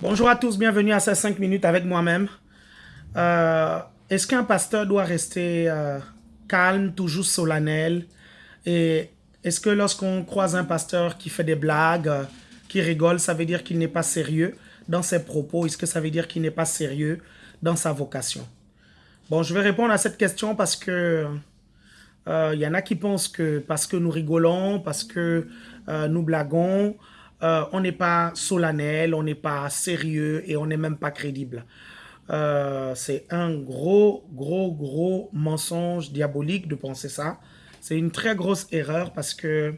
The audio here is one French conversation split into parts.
Bonjour à tous, bienvenue à ces 5 minutes avec moi-même. Euh, est-ce qu'un pasteur doit rester euh, calme, toujours solennel? Et est-ce que lorsqu'on croise un pasteur qui fait des blagues, euh, qui rigole, ça veut dire qu'il n'est pas sérieux dans ses propos? Est-ce que ça veut dire qu'il n'est pas sérieux dans sa vocation? Bon, je vais répondre à cette question parce que il y en a qui pensent que parce que nous rigolons, parce que nous blaguons, euh, on n'est pas solennel, on n'est pas sérieux et on n'est même pas crédible. Euh, c'est un gros, gros, gros mensonge diabolique de penser ça. C'est une très grosse erreur parce que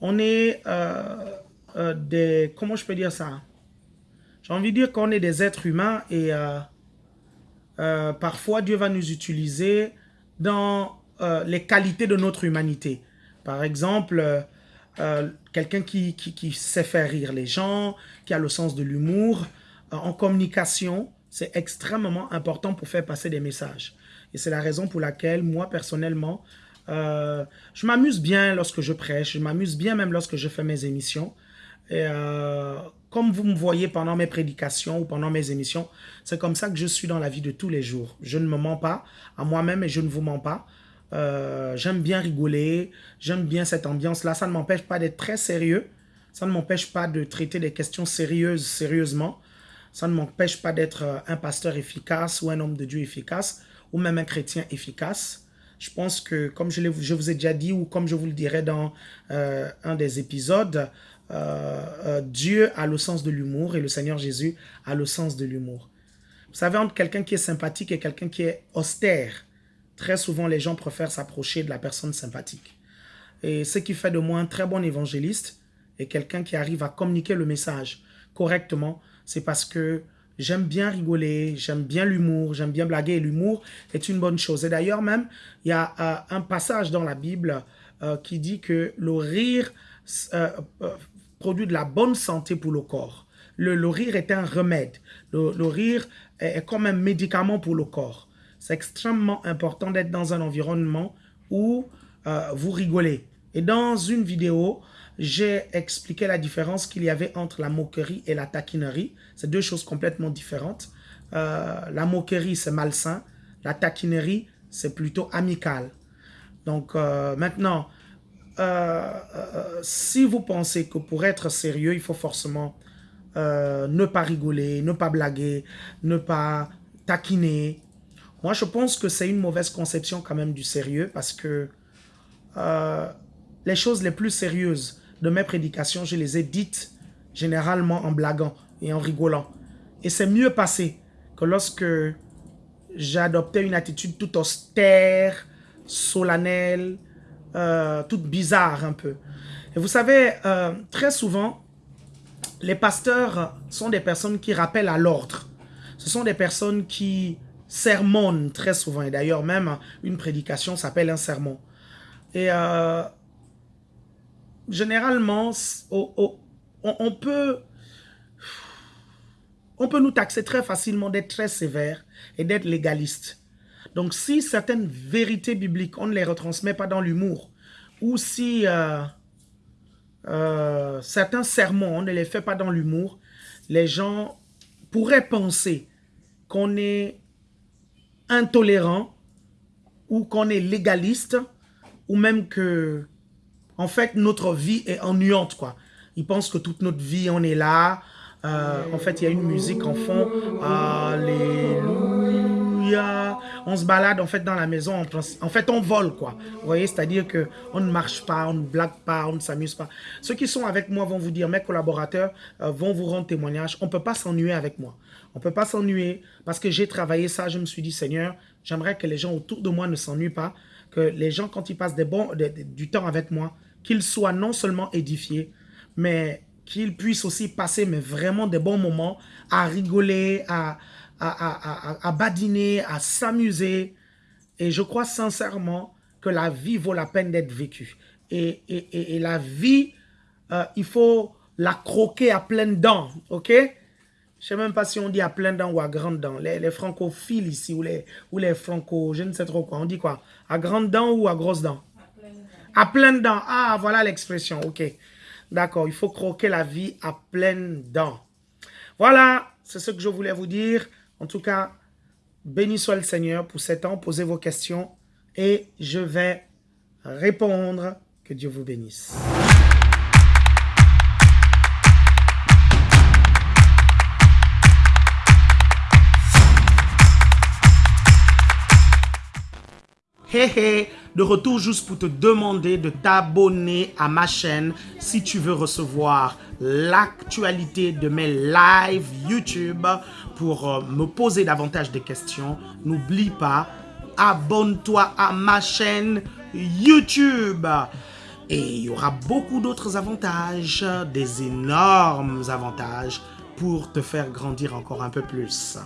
on est euh, des... Comment je peux dire ça? J'ai envie de dire qu'on est des êtres humains et parfois Dieu va nous utiliser dans les qualités de notre humanité. Par exemple, euh, quelqu'un qui, sait faire rire les gens, qui a le sens de l'humour. Euh, en communication, c'est extrêmement important pour faire passer des messages. Et c'est la raison pour laquelle, moi, personnellement, euh, je m'amuse bien lorsque je prêche, je m'amuse bien même lorsque je fais mes émissions. Et comme vous me voyez pendant mes prédications ou pendant mes émissions, c'est comme ça que je suis dans la vie de tous les jours. Je ne me mens pas à moi-même et je ne vous mens pas. Euh, j'aime bien rigoler, j'aime bien cette ambiance-là. Ça ne m'empêche pas d'être très sérieux. Ça ne m'empêche pas de traiter des questions sérieuses sérieusement. Ça ne m'empêche pas d'être euh, un pasteur efficace ou un homme de Dieu efficace ou même un chrétien efficace. Je pense que, comme je, je vous ai déjà dit ou comme je vous le dirai dans euh, un des épisodes, Dieu a le sens de l'humour et le Seigneur Jésus a le sens de l'humour. Vous savez, entre quelqu'un qui est sympathique et quelqu'un qui est austère, Très souvent, les gens préfèrent s'approcher de la personne sympathique. Et ce qui fait de moi un très bon évangéliste et quelqu'un qui arrive à communiquer le message correctement, c'est parce que j'aime bien rigoler, j'aime bien l'humour, j'aime bien blaguer. L'humour est une bonne chose. Et d'ailleurs même, il y a euh, un passage dans la Bible euh, qui dit que le rire euh, produit de la bonne santé pour le corps. Le, rire est un remède. Le, le rire est comme un médicament pour le corps. C'est extrêmement important d'être dans un environnement où euh, vous rigolez. Et dans une vidéo, j'ai expliqué la différence qu'il y avait entre la moquerie et la taquinerie. C'est deux choses complètement différentes. Euh, la moquerie, c'est malsain. La taquinerie, c'est plutôt amical. Donc euh, maintenant, si vous pensez que pour être sérieux, il faut forcément ne pas rigoler, ne pas blaguer, ne pas taquiner, moi, je pense que c'est une mauvaise conception quand même du sérieux parce que euh, les choses les plus sérieuses de mes prédications, je les ai dites généralement en blaguant et en rigolant. Et c'est mieux passé que lorsque j'adoptais une attitude toute austère, solennelle, euh, toute bizarre un peu. Et vous savez, euh, très souvent, les pasteurs sont des personnes qui rappellent à l'ordre. Ce sont des personnes qui sermon très souvent. Et d'ailleurs, même une prédication s'appelle un sermon. Et euh, généralement, on, peut, on peut nous taxer très facilement d'être très sévère et d'être légaliste. Donc, si certaines vérités bibliques, on ne les retransmet pas dans l'humour, ou si euh, euh, certains sermons, on ne les fait pas dans l'humour, les gens pourraient penser qu'on est intolérant ou qu'on est légaliste ou même que, en fait, notre vie est ennuyante, quoi. Ils pensent que toute notre vie, on est là. Euh, en fait, il y a une musique en fond. On se balade, en fait, dans la maison. En fait, on vole, quoi. Vous voyez, c'est-à-dire que on ne marche pas, on ne blague pas, on ne s'amuse pas. Ceux qui sont avec moi vont vous dire, mes collaborateurs euh, vont vous rendre témoignage. On ne peut pas s'ennuyer avec moi. On ne peut pas s'ennuyer parce que j'ai travaillé ça. Je me suis dit, Seigneur, j'aimerais que les gens autour de moi ne s'ennuient pas. Que les gens, quand ils passent des bons, du temps avec moi, qu'ils soient non seulement édifiés, mais qu'ils puissent aussi passer mais vraiment des bons moments à rigoler, à, à, badiner, à s'amuser. Et je crois sincèrement que la vie vaut la peine d'être vécue. Et, et, la vie, euh, il faut la croquer à pleines dents, ok? Je ne sais même pas si on dit à plein dents ou à grandes dents. Les, francophiles ici, ou les, ou les franco, je ne sais trop quoi. On dit quoi? À grandes dents ou à grosses dents À pleines dents. Ah, voilà l'expression, ok. D'accord, il faut croquer la vie à pleines dents. Voilà, c'est ce que je voulais vous dire. En tout cas, béni soit le Seigneur pour cet temps. Posez vos questions et je vais répondre. Que Dieu vous bénisse. Hey hey, de retour juste pour te demander de t'abonner à ma chaîne si tu veux recevoir l'actualité de mes lives YouTube pour euh, me poser davantage de questions. N'oublie pas, abonne-toi à ma chaîne YouTube. Et il y aura beaucoup d'autres avantages, des énormes avantages pour te faire grandir encore un peu plus.